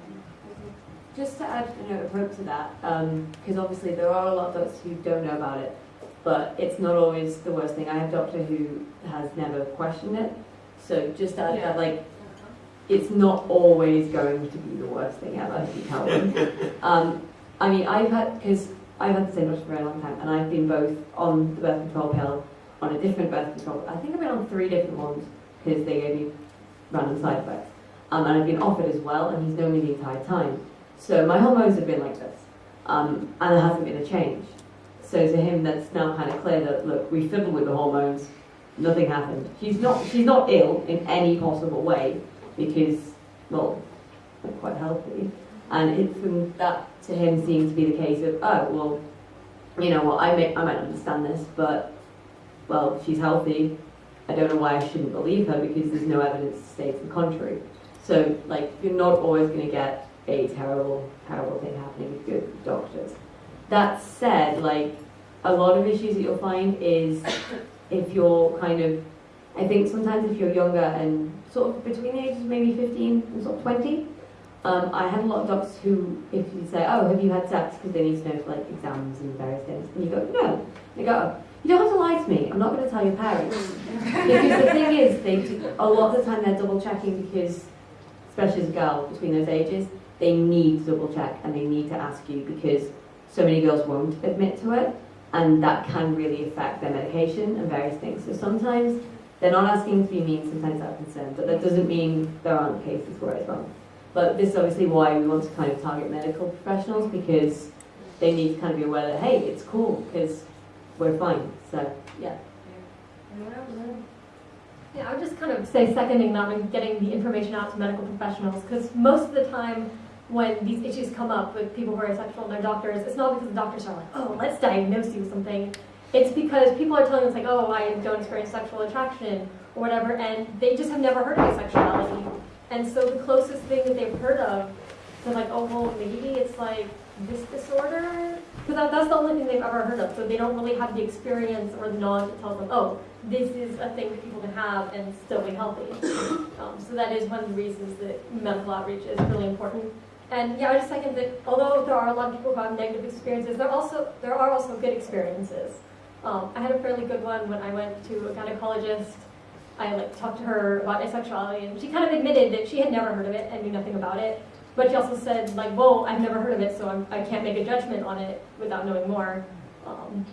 Just to add a note of hope to that, because obviously there are a lot of doctors who don't know about it, but it's not always the worst thing. I have a doctor who has never questioned it, so just add Yeah. that, like, it's not always going to be the worst thing ever if you tell them. <laughs> um, I mean, I've had, because I've had the same doctor for a very long time, and I've been both on the birth control pill, on a different birth control, I think I've been on three different ones, because they gave me random side effects. Um, and I've been offered as well, and he's known me the entire time. So my hormones have been like this, um, and there hasn't been a change. So to him, that's now kind of clear that look, we fiddled with the hormones, nothing happened. She's not, she's not ill in any possible way because, well, quite healthy. And it, from that to him seemed to be the case of, oh well, you know what, I may, I might understand this, but well, she's healthy. I don't know why I shouldn't believe her because there's no evidence to say to the contrary. So like, you're not always going to get a terrible, terrible thing happening with good doctors. That said, like a lot of issues that you'll find is if you're kind of, I think sometimes if you're younger and sort of between the ages of maybe 15 and sort of 20, um, I had a lot of doctors who, if you say, oh, have you had sex? Because they need to know for like exams and various things. And you go, no. They go, oh, you don't have to lie to me. I'm not going to tell your parents. <laughs> because the thing is, they do, a lot of the time they're double checking because, especially as a girl between those ages, they need to double check and they need to ask you because so many girls won't admit to it, and that can really affect their medication and various things. So sometimes they're not asking to be mean, sometimes they're concerned, but that doesn't mean there aren't cases where it's wrong. But this is obviously why we want to kind of target medical professionals because they need to kind of be aware that, hey, it's cool because we're fine. So, yeah. Yeah, I would just kind of say seconding that and getting the information out to medical professionals because most of the time when these issues come up with people who are asexual and their doctors, it's not because the doctors are like, oh, let's diagnose you with something. It's because people are telling us like, oh, I don't experience sexual attraction or whatever, and they just have never heard of asexuality. And so the closest thing that they've heard of, they're like, oh, well, maybe it's like this disorder? Because that, that's the only thing they've ever heard of. So they don't really have the experience or the knowledge that tells them, oh, this is a thing that people can have and still be healthy. Um, so that is one of the reasons that medical outreach is really important. And yeah, I just second that although there are a lot of people who have negative experiences, there also there are also good experiences. Um, I had a fairly good one when I went to a gynecologist. I like talked to her about asexuality, and she kind of admitted that she had never heard of it and knew nothing about it. But she also said like, "Well, I've never heard of it, so I'm, I can't make a judgment on it without knowing more." Um,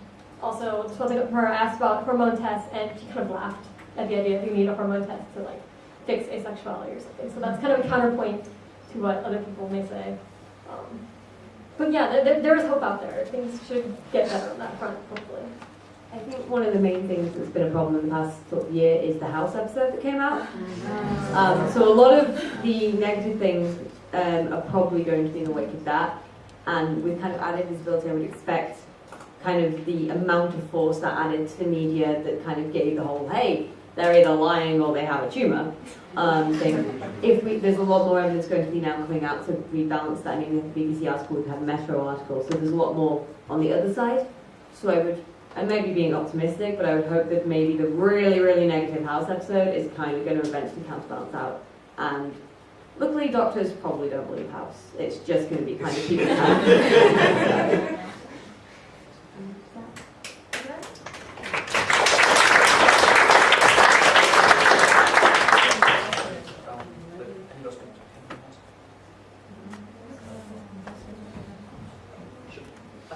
also, from her, asked about hormone tests, and she kind of laughed at the idea that you need a hormone test to like fix asexuality or something. So that's kind of a counterpoint to what other people may say. Um, but yeah, there, there is hope out there. Things should get better on that front, hopefully. I think one of the main things that's been a problem in the past sort of year is the House episode that came out. Um, so a lot of the negative things um, are probably going to be in the wake of that. And with kind of added visibility, I would expect kind of the amount of force that added to the media that kind of gave the whole, hey, they're either lying or they have a tumour um, thing. If we, there's a lot more evidence going to be now coming out to rebalance that. I mean, the BBC article, we have the Metro article, so there's a lot more on the other side. So I would, I may be being optimistic, but I would hope that maybe the really, really negative House episode is kind of going to eventually counterbalance out. And luckily, doctors probably don't believe House. It's just going to be kind of keeping <laughs> time.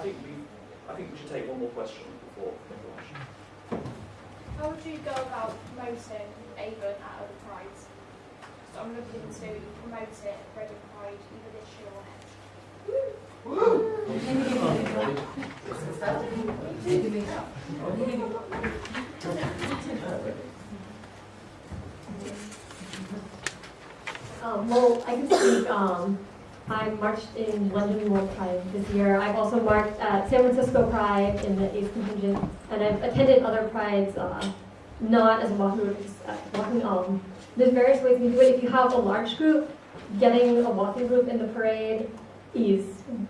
I think we, I think we should take one more question before everyone. How would you go about promoting AVEN at other prides? So I'm looking to promote it at Reading Pride either this year or next. Um, well, I can speak. Um, I marched in London World Pride this year. I've also marched at San Francisco Pride in the Ace contingent, and I've attended other prides, uh, not as a walking group, uh, walking. Um, there's various ways you can do it. If you have a large group, getting a walking group in the parade is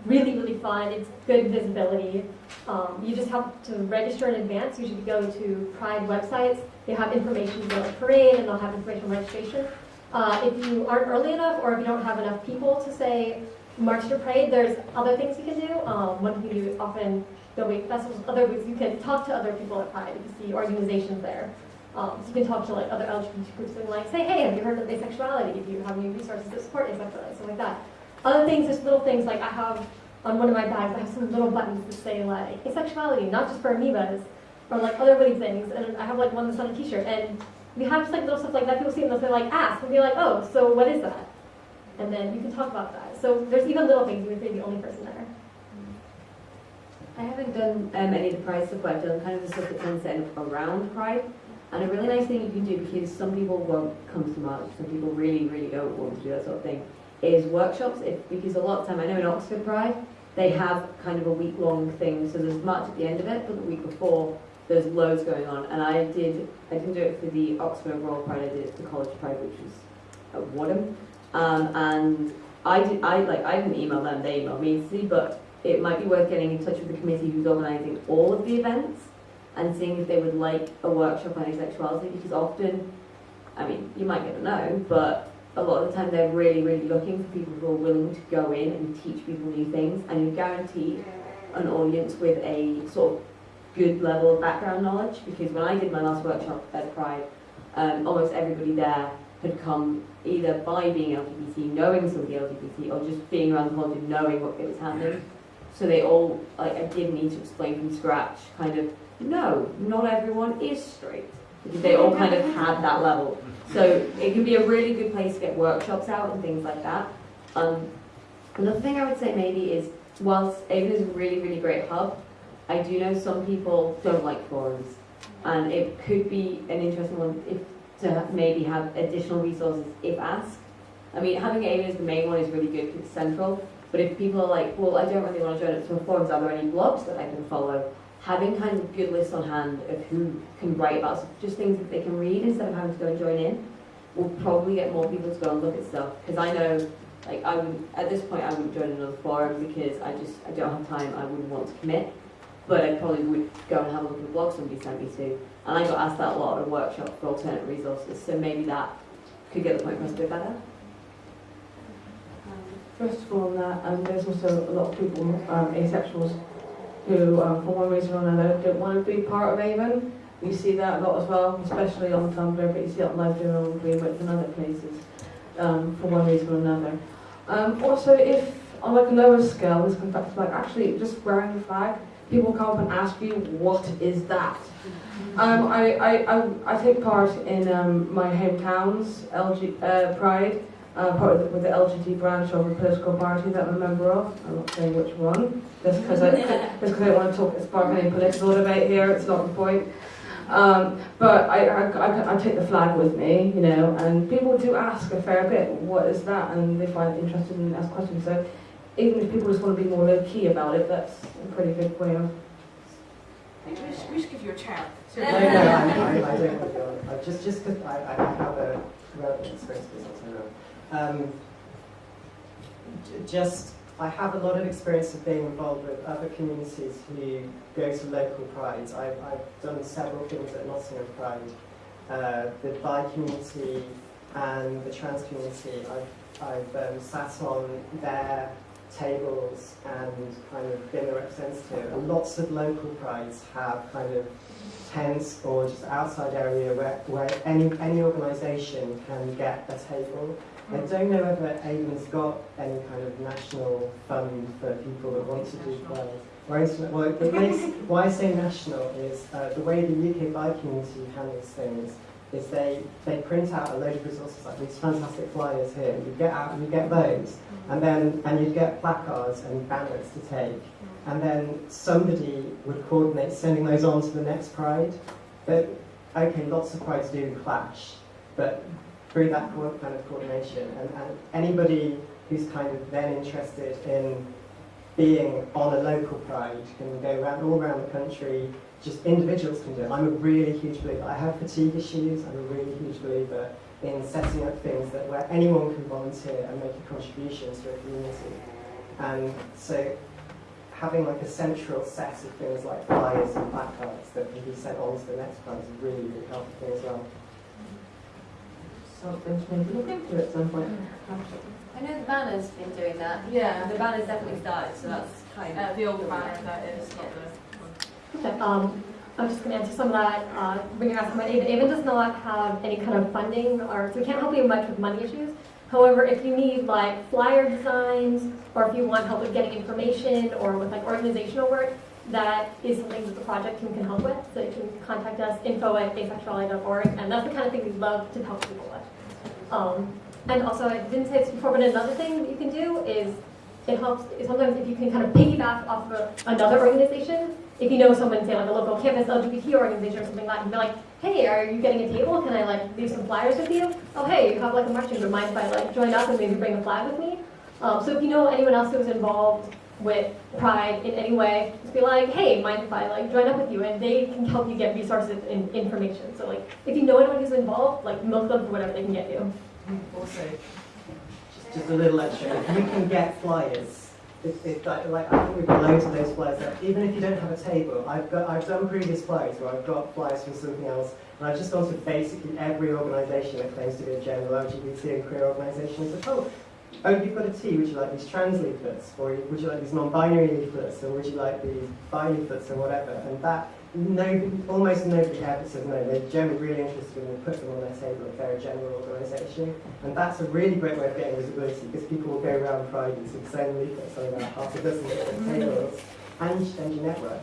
really, really fun. It's good visibility. Um, you just have to register in advance. You should go to Pride websites. They have information about the parade, and they'll have information on registration. Uh, if you aren't early enough or if you don't have enough people to say march to parade, there's other things you can do. Um, one thing you do often there'll be festivals, other ways you can talk to other people at Pride. You can see organizations there. Um, so you can talk to like other LGBT groups and like say, hey, have you heard of asexuality? Do you have any resources that support asexuality? Something like that. Other things, just little things like I have on one of my bags, I have some little buttons that say like asexuality, not just for amoebas, or like other witty things. And I have like one that's on a t-shirt. And we have just like little stuff like that. People see them and they like ask and be like, oh, so what is that? And then you can talk about that. So there's even little things. You can be the only person there. I haven't done um, any of the Pride stuff, but I've done kind of the stuff that tends to end up around Pride. And a really nice thing you can do, because some people won't come to March, some people really, really don't want to do that sort of thing, is workshops. If, because a lot of time, I know in Oxford Pride, they have kind of a week-long thing, so there's March at the end of it, but the week before, there's loads going on. And I did, I didn't do it for the Oxford Royal Pride, I did it for the College Pride, which was at Wadham. Um, and I did, I like, I didn't email them, they emailed me, see, but it might be worth getting in touch with the committee who's organising all of the events and seeing if they would like a workshop on asexuality because often, I mean, you might get a no, but a lot of the time they're really, really looking for people who are willing to go in and teach people new things and you guarantee an audience with a sort of good level of background knowledge because when I did my last workshop at Pride, um, almost everybody there had come either by being LGBT, knowing somebody LGBT, or just being around the world and knowing what it was happening. So they all, like, I did need to explain from scratch, kind of, no, not everyone is straight. Because they all kind of had that level. So it can be a really good place to get workshops out and things like that. Um, another thing I would say maybe is, whilst AVEN is a really, really great hub, I do know some people don't like forums. And it could be an interesting one if to maybe have additional resources if asked. I mean, having AVEN as the main one is really good because it's central. But if people are like, well, I don't really want to join up to a forums, are there any blogs that I can follow? Having kind of good lists on hand of who can write about stuff, just things that they can read instead of having to go and join in, will probably get more people to go and look at stuff. Because I know, like, I would at this point, I wouldn't join another forum because I just I don't have time. I wouldn't want to commit. But I probably would go and have a look at the blog somebody sent me to. And I got asked that a lot at a workshop for alternate resources. So maybe that could get the point across a bit better. First of all, that, um, there's also a lot of people, um, asexuals, who, um, for one reason or another, don't want to be part of AVEN. You see that a lot as well, especially on Tumblr, but you see it on Live Journal, Greenwich, and other places, um, for one reason or another. Um, also, if on like a lower scale, this comes back to like actually just wearing the flag, people come up and ask you, what is that? Um, I, I, I, I take part in um, my hometown's LG, uh, Pride, uh, part of the, with the LGBT branch of a political party that I'm a member of. I'm not saying which one, just because I, <laughs> just I don't want to talk spark any political debate here. It's not the point. Um, but I, I, I, I take the flag with me, you know, and people do ask a fair bit, what is that? And they find it interesting and ask questions. So even if people just want to be more low key about it, that's a pretty good way of. We should, we should give you a chair. No, <laughs> no, I, I, I don't want to go on. I just, just because I, I have a relevant experience with this, Um, just, I have a lot of experience of being involved with other communities who go to local prides. I've, I've done several things at Nottingham Pride. Uh, the bi community and the trans community, I've, I've um, sat on their tables and kind of been the representative. And lots of local prides have kind of tents or just outside area where, where any, any organisation can get a table. I don't know whether AVEN's got any kind of national fund for people that want to do well, the makes, why I say national is uh, the way the UK bi community handles things is they, they print out a load of resources like these fantastic flyers here. You get out, and you get those, and then and you get placards and banners to take, and then somebody would coordinate sending those on to the next pride. But okay, lots of prides do clash, but through that kind of coordination, and, and anybody who's kind of then interested in being on a local pride can go around all around the country. Just individuals can do it. I'm a really huge believer. I have fatigue issues. I'm a really huge believer in setting up things that where anyone can volunteer and make a contribution to a community. And so having like a central set of things like flyers and placards that can be sent on to the next prize is really, really helpful thing as well. Something to maybe look into at some point. I know the banner's been doing that. Yeah. The banner's definitely started, so that's kind of. Uh, the old banner, that is, not the... Um, I'm just going to answer some of that. Uh, when you're asking about AVEN, AVEN does not have any kind of funding, or so we can't help you much with money issues. However, if you need like flyer designs, or if you want help with getting information, or with like organizational work, that is something that the project team can help with. So you can contact us, info at asexuality.org, and that's the kind of thing we'd love to help people with. Um, and also, I didn't say this before, but another thing that you can do is it helps sometimes if you can kind of piggyback off of another organization. If you know someone, say like a local campus LGBT organization or something like that, and be like, hey, are you getting a table? Can I like leave some flyers with you? Oh, hey, you have like a marching group. Mind if I like join up and maybe bring a flag with me? Um, so if you know anyone else who's involved with Pride in any way, just be like, hey, mind if I like join up with you? And they can help you get resources and information. So like, if you know anyone who's involved, like milk them for whatever they can get you. Also, just, just a little extra, if you can get flyers, like, like, I think we've got loads of those flyers there. Even if you don't have a table, I've got I've done previous flyers where I've got flyers from something else, and I've just gone to basically every organisation that claims to be a general LGBT and queer organisation and said, oh, oh, you've got a T, would you like these trans leaflets? Or would you like these non-binary leaflets? Or would you like these bi leaflets or whatever? And that nobody, almost nobody ever says no. They're generally really interested when we put them on their table if they're a general organisation. And that's a really great way of getting visibility because people will go around Pride and the same leaflets on about half a dozen different tables and, and your network.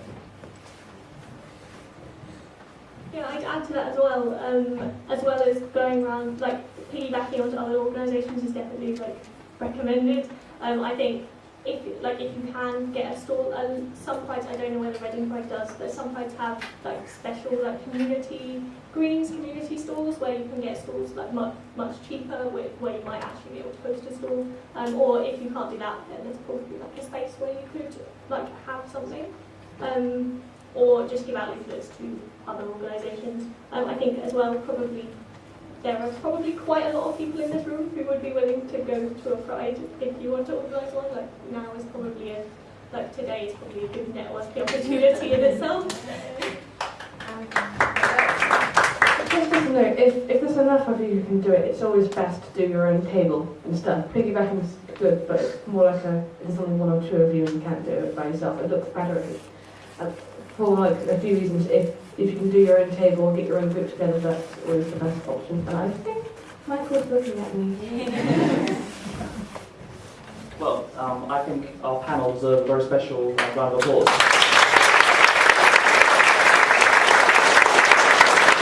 Yeah, I'd add to that as well, um, as well as going around, like, piggybacking onto other organisations is definitely, like, recommended. Um, I think if, like, if you can get a stall, um, some prides, I don't know whether Reading Pride does, but some prides have, like, special, like, community, greens community stalls where you can get stalls, like, much, much cheaper, where, where you might actually be able to post a stall. Um, or if you can't do that, then there's probably, like, a space where you could, like, have something. Um, or just give out leaflets to other organisations. Um, I think as well, probably there are probably quite a lot of people in this room who would be willing to go to a pride if you want to organise one. Like now is probably a like today is probably a good networking opportunity in itself. Just to know, if, if there's enough of you who can do it, it's always best to do your own table and stuff. Piggybacking is good, but it's more like a, if there's only one or two of you and you can't do it by yourself, it looks better if uh, for like a few reasons, if, if you can do your own table get your own group together, that's always the best option. And I think Michael's looking at me. <laughs> Well, um, I think our panel deserves a very special round of applause.